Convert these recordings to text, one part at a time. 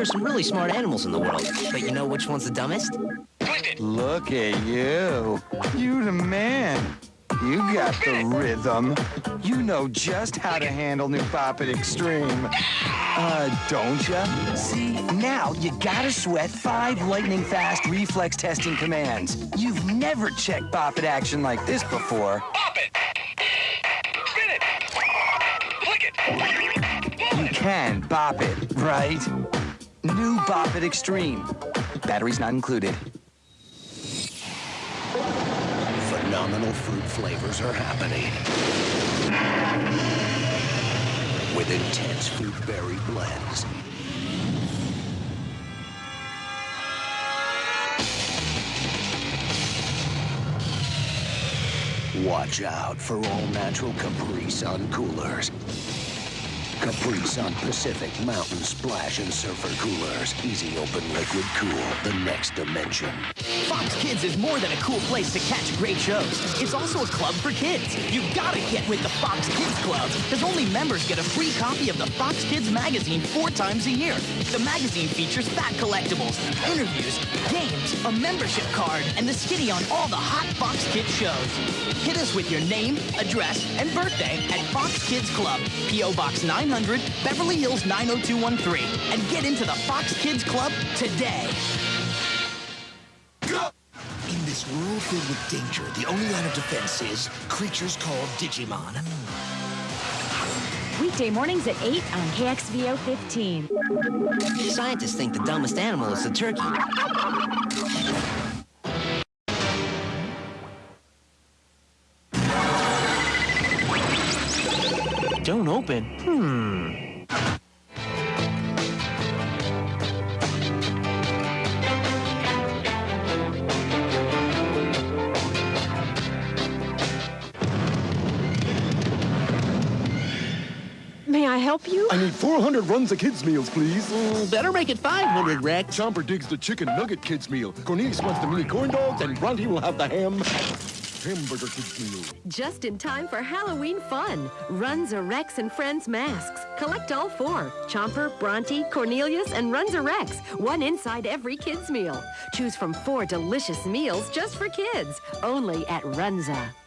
there are some really smart animals in the world, but you know which one's the dumbest? Look at you. You the man. You got the rhythm. You know just how to handle new Bop It Extreme. Uh, don't ya? See, now you gotta sweat five lightning-fast reflex testing commands. You've never checked Bop It action like this before. Bop it! Spin it! Flick it! You can Bop It, right? New Bop It Extreme. Batteries not included. Phenomenal fruit flavors are happening. With intense fruit berry blends. Watch out for all natural Capri Sun coolers. Capri Sun Pacific Mountain Splash and Surfer Coolers. Easy open liquid cool. The next dimension. Fox Kids is more than a cool place to catch great shows. It's also a club for kids. You gotta get with the Fox Kids Club, because only members get a free copy of the Fox Kids magazine four times a year. The magazine features fat collectibles, interviews, games, a membership card, and the skitty on all the hot Fox Kids shows. Hit us with your name, address, and birthday at Fox Kids Club, P.O. Box oh 900, Beverly Hills 90213, and get into the Fox Kids Club today. In this world filled with danger, the only line of defense is creatures called Digimon. Weekday mornings at 8 on KXVO 15. Scientists think the dumbest animal is the turkey. Don't open. Hmm. May I help you? I need 400 Runza kids' meals, please. Mm, better make it 500, Rex. Chomper digs the chicken nugget kids' meal. Cornelius wants the mini corn dogs, and Bronte will have the ham hamburger. Just in time for Halloween fun. Runza Rex and Friends masks. Collect all four. Chomper, Bronte, Cornelius, and Runza Rex. One inside every kid's meal. Choose from four delicious meals just for kids. Only at Runza.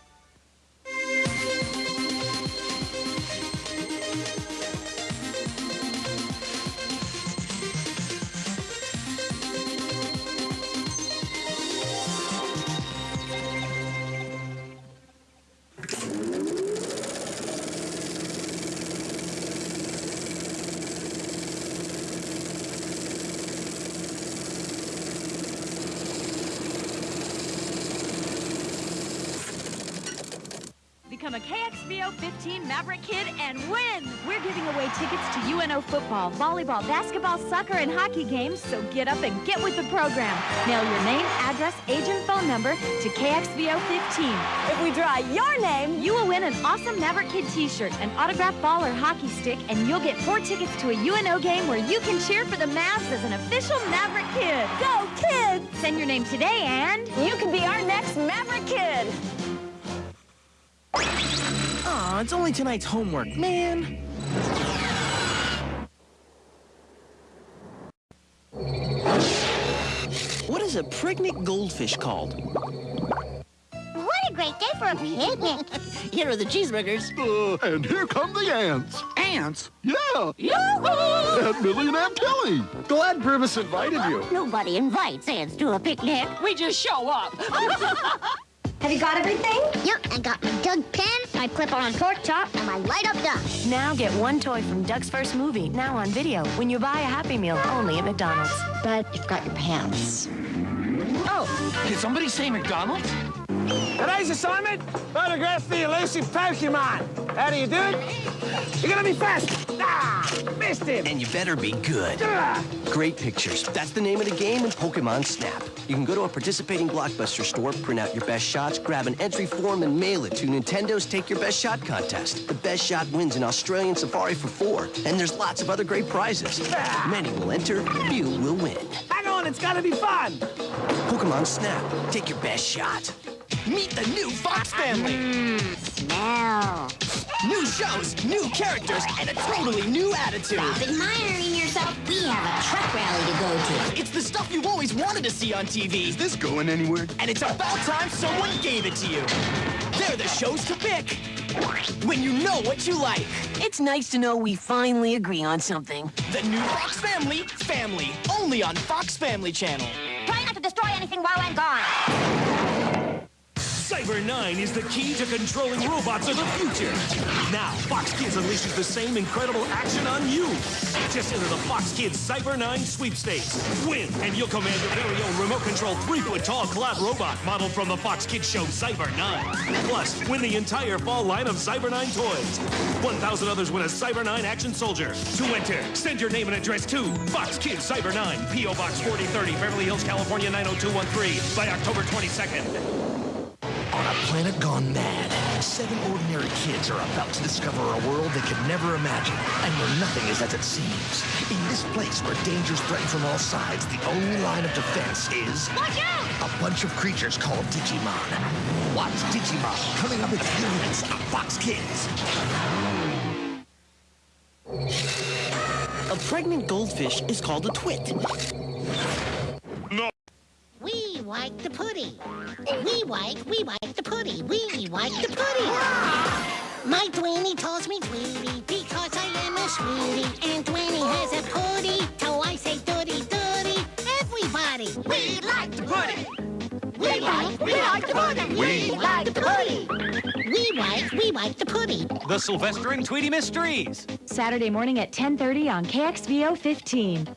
15 Maverick Kid and win! We're giving away tickets to UNO football, volleyball, basketball, soccer, and hockey games, so get up and get with the program. Mail your name, address, age, and phone number to KXVO 15. If we draw your name, you will win an awesome Maverick Kid t-shirt, an autographed ball or hockey stick, and you'll get four tickets to a UNO game where you can cheer for the Mavs as an official Maverick Kid. Go, kids! Send your name today and you can be our next Maverick Kid. Aw, it's only tonight's homework, man. What is a pregnant goldfish called? What a great day for a picnic. Here are the cheeseburgers. Uh, and here come the ants. Ants? Yeah, Yoo-hoo! Aunt Millie and Aunt Kelly. Glad Purvis invited you. Nobody invites ants to a picnic. We just show up. Have you got everything? Yep, I got my Doug pen, my clip-on pork chop, and my light-up duck. Now get one toy from Doug's first movie, now on video, when you buy a Happy Meal, only at McDonald's. But you've got your pants. Oh, did somebody say McDonald's? Today's assignment, photograph the elusive Pokemon. How do you do it? You're gonna be fast. Ah, missed him. And you better be good. Ah. Great pictures. That's the name of the game in Pokemon Snap. You can go to a participating Blockbuster store, print out your best shots, grab an entry form, and mail it to Nintendo's Take Your Best Shot contest. The best shot wins an Australian safari for four, and there's lots of other great prizes. Many will enter, few will win. Hang on, it's gonna be fun. Pokemon Snap. Take your best shot. Meet the new Fox family. Smell. New shows, new characters, and a totally new attitude. Stop admiring yourself. We have a truck rally to go to. It's the stuff you've always wanted to see on TV. Is this going anywhere? And it's about time someone gave it to you. They're the shows to pick. When you know what you like. It's nice to know we finally agree on something. The new Fox Family, Family, only on Fox Family Channel. Try not to destroy anything while I'm gone. Cyber 9 is the key to controlling robots of the future. Now, Fox Kids unleashes the same incredible action on you. Just enter the Fox Kids Cyber 9 sweepstakes. Win, and you'll command your very own remote-controlled three-foot-tall collab robot modeled from the Fox Kids show Cyber 9. Plus, win the entire fall line of Cyber 9 toys. 1,000 others win a Cyber 9 action soldier. To enter, send your name and address to Fox Kids Cyber 9, P.O. Box 4030, Beverly Hills, California 90213 by October 22nd. On a planet gone mad, seven ordinary kids are about to discover a world they could never imagine, and where nothing is as it seems. In this place where dangers threaten from all sides, the only line of defense is... Watch out! A bunch of creatures called Digimon. Watch Digimon coming up in a few minutes on Fox Kids. A pregnant goldfish is called a twit. We like the putty. We like, we like the putty. We like the putty. My Dwayne tells me Tweety because I am a sweetie. And Dwayne has a putty, so I say dooty dooty. Everybody, we like the putty. We like, we like the putty. We like the putty. We like, we like the putty. The Sylvester and Tweety Mysteries. Saturday morning at 10:30 on KXVO 15.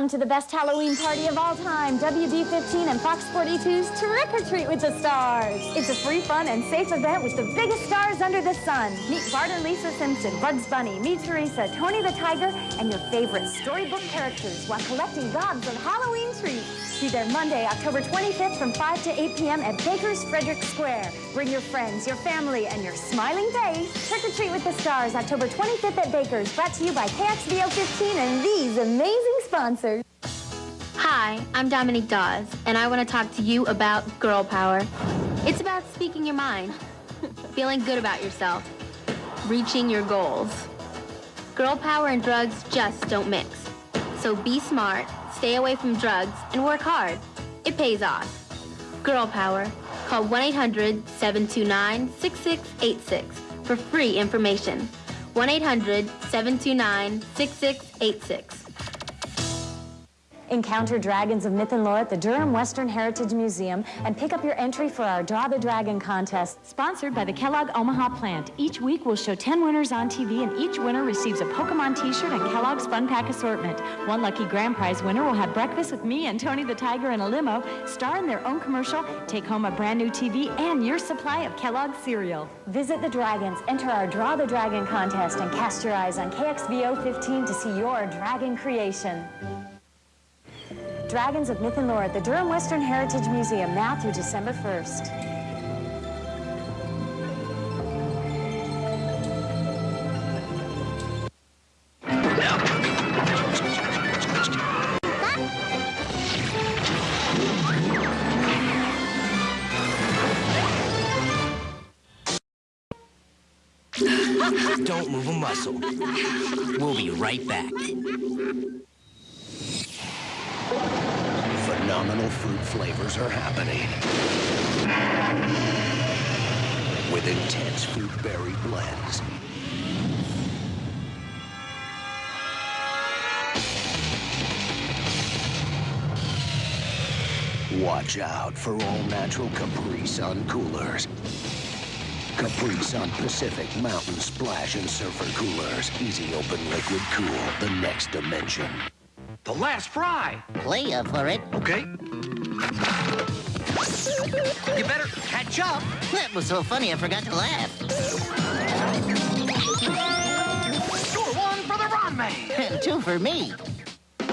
Come to the best Halloween party of all time, WB15 and Fox 42's Trick or Treat with the Stars. It's a free, fun, and safe event with the biggest stars under the sun. Meet Bart and Lisa Simpson, Bugs Bunny, meet Teresa, Tony the Tiger, and your favorite storybook characters while collecting gobs of Halloween treats. Be there Monday, October 25th from 5 to 8 p.m. at Baker's Frederick Square. Bring your friends, your family, and your smiling face. Trick or Treat with the Stars, October 25th at Baker's. Brought to you by KXVO 15 and these amazing sponsors. Hi, I'm Dominique Dawes, and I want to talk to you about girl power. It's about speaking your mind, feeling good about yourself, reaching your goals. Girl power and drugs just don't mix. So be smart, stay away from drugs, and work hard. It pays off. Girl power. Call 1-800-729-6686 for free information. 1-800-729-6686. Encounter dragons of myth and lore at the Durham Western Heritage Museum and pick up your entry for our Draw the Dragon contest, sponsored by the Kellogg Omaha plant. Each week we'll show 10 winners on TV and each winner receives a Pokemon t-shirt and Kellogg's Fun Pack assortment. One lucky grand prize winner will have breakfast with me and Tony the Tiger in a limo, star in their own commercial, take home a brand new TV and your supply of Kellogg cereal. Visit the Dragons, enter our Draw the Dragon contest and cast your eyes on KXVO 15 to see your dragon creation. Dragons of Myth and Lore at the Durham Western Heritage Museum now through December 1st. Don't move a muscle. We'll be right back. Fruit flavors are happening. With intense fruit berry blends. Watch out for all natural Capri Sun coolers. Capri Sun Pacific Mountain Splash and Surfer Coolers. Easy open liquid cool. The next dimension. The last fry. Play for it. Okay. You better catch up. That was so funny I forgot to laugh. Score one for the Ron Man. And two for me.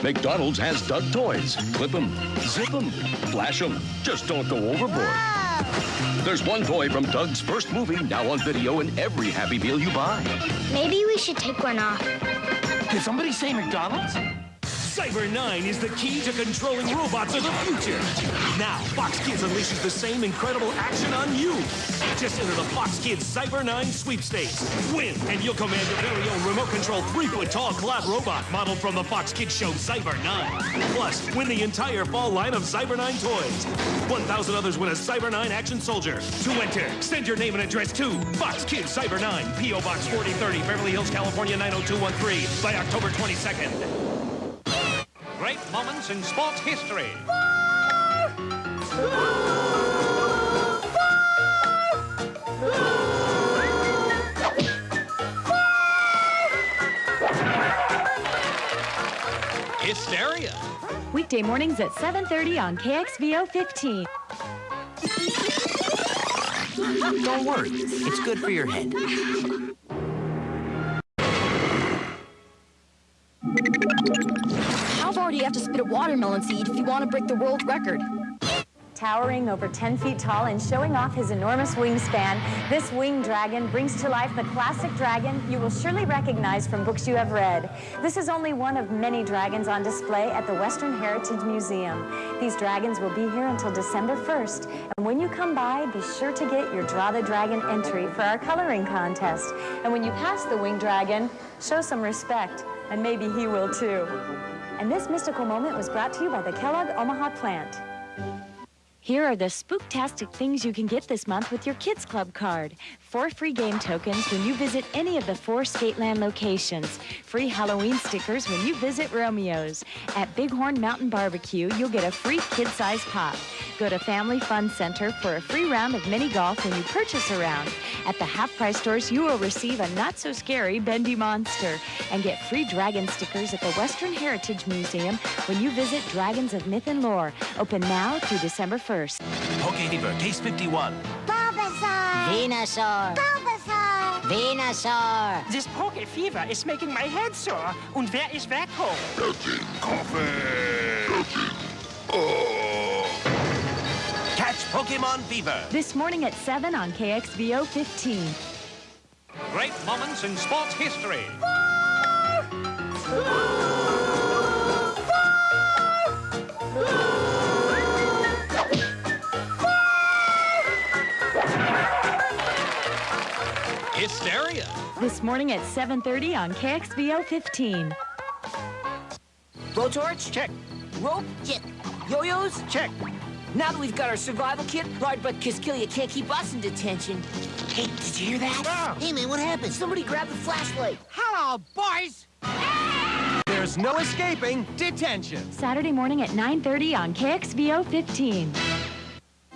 McDonald's has Doug toys. Clip them, zip them, flash them. Just don't go overboard. There's one toy from Doug's first movie now on video in every Happy Meal you buy. Maybe we should take one off. Did somebody say McDonald's? Cyber 9 is the key to controlling robots of the future. Now, Fox Kids unleashes the same incredible action on you. Just enter the Fox Kids Cyber 9 sweepstakes. Win, and you'll command your very own remote control three-foot-tall collab robot modeled from the Fox Kids show Cyber 9. Plus, win the entire fall line of Cyber 9 toys. 1,000 others win a Cyber 9 action soldier. To enter, send your name and address to Fox Kids Cyber 9, P.O. Box 4030, Beverly Hills, California 90213 by October 22nd. Great moments in sports history. Histeria. Weekday mornings at 7.30 on KXVO 15. Don't worry, it's good for your head. Have to spit a watermelon seed if you want to break the world record? Towering over 10 feet tall and showing off his enormous wingspan, this winged dragon brings to life the classic dragon you will surely recognize from books you have read. This is only one of many dragons on display at the Western Heritage Museum. These dragons will be here until December 1st, and when you come by, be sure to get your Draw the Dragon entry for our coloring contest. And when you pass the winged dragon, show some respect, and maybe he will too. And this mystical moment was brought to you by the Kellogg Omaha plant. Here are the spooktastic things you can get this month with your Kids Club card. Four free game tokens when you visit any of the four Skateland locations. Free Halloween stickers when you visit Romeo's. At Bighorn Mountain Barbecue, you'll get a free kid-sized pop. Go to Family Fun Center for a free round of mini golf when you purchase a round. At the half-price stores, you will receive a not-so-scary bendy monster. And get free dragon stickers at the Western Heritage Museum when you visit Dragons of Myth and Lore. Open now through December 1st. Poke Fever, Case 51. Bulbasaur! Venusaur! Bulbasaur! Venusaur! This poke fever is making my head sore. Und wer ist Vacuum? Catch Pokemon Fever. This morning at 7 on KXVO 15. Great moments in sports history. Histeria. This morning at 7.30 on KXVO 15. Blowtorch? Check. Rope? Check. Yo-yos? Check. Now that we've got our survival kit, Lard but Kisskillya can't keep us in detention. Hey, did you hear that? Hey, man, what happened? Somebody grabbed the flashlight. Hello, boys. There's no escaping detention. Saturday morning at 9.30 on KXVO 15.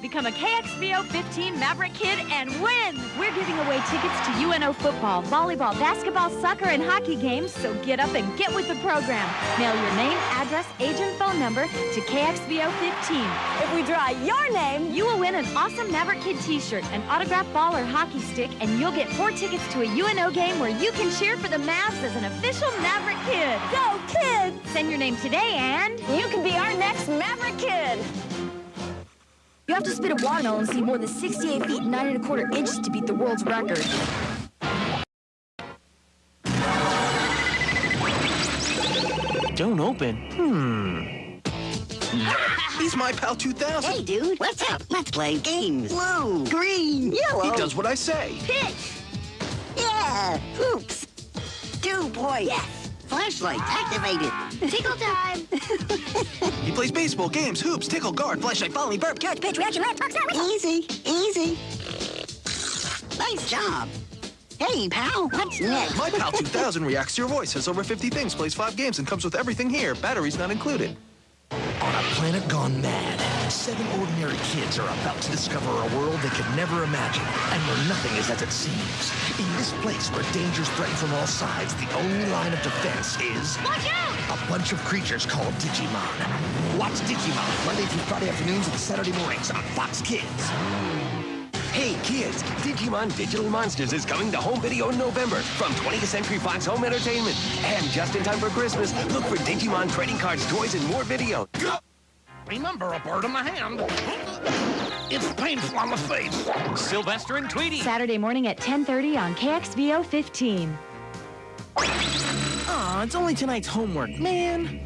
Become a KXVO 15 Maverick Kid and win! We're giving away tickets to UNO football, volleyball, basketball, soccer, and hockey games, so get up and get with the program. Mail your name, address, age, and phone number to KXVO 15. If we draw your name, you will win an awesome Maverick Kid t-shirt, an autographed ball or hockey stick, and you'll get four tickets to a UNO game where you can cheer for the Mavs as an official Maverick Kid. Go, kids! Send your name today and... You can be our next Maverick Kid! You have to spit a watermelon see more than 68 feet and 9 and a quarter inches to beat the world's record. Don't open. Hmm. He's my pal 2000. Hey, dude, what's up? Let's play games. Blue, green, yellow. He does what I say. Pitch. Yeah, hoops. Two points. Yes. Flashlight activated. Tickle time. He plays baseball, games, hoops, tickle, guard, flashlight, follow me, burp, catch, Pitch, reaction, red, talk, Easy, easy. Nice job. Hey, pal, what's next? My pal 2000 reacts to your voice, has over 50 things, plays five games, and comes with everything here. Batteries not included. On a planet gone mad, seven ordinary kids are about to discover a world they could never imagine, and where nothing is as it seems. In this place where dangers threaten from all sides, the only line of defense is... Watch out! A bunch of creatures called Digimon. Watch Digimon Monday through Friday afternoons and Saturday mornings on Fox Kids. Hey kids, Digimon Digital Monsters is coming to home video in November from 20th Century Fox Home Entertainment. And just in time for Christmas, look for Digimon trading cards, toys, and more video. Remember a bird in the hand. It's painful on the face. Sylvester and Tweety. Saturday morning at 10.30 on KXVO 15. Aw, it's only tonight's homework, man.